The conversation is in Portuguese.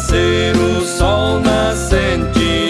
nascer o sol nascente.